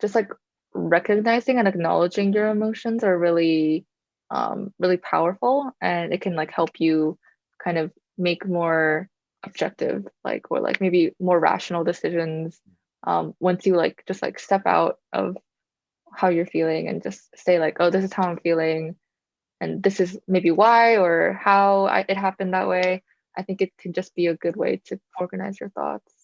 just like recognizing and acknowledging your emotions are really um, really powerful and it can like help you kind of make more objective like or like maybe more rational decisions um, once you like just like step out of how you're feeling and just say like oh this is how i'm feeling and this is maybe why or how I, it happened that way i think it can just be a good way to organize your thoughts.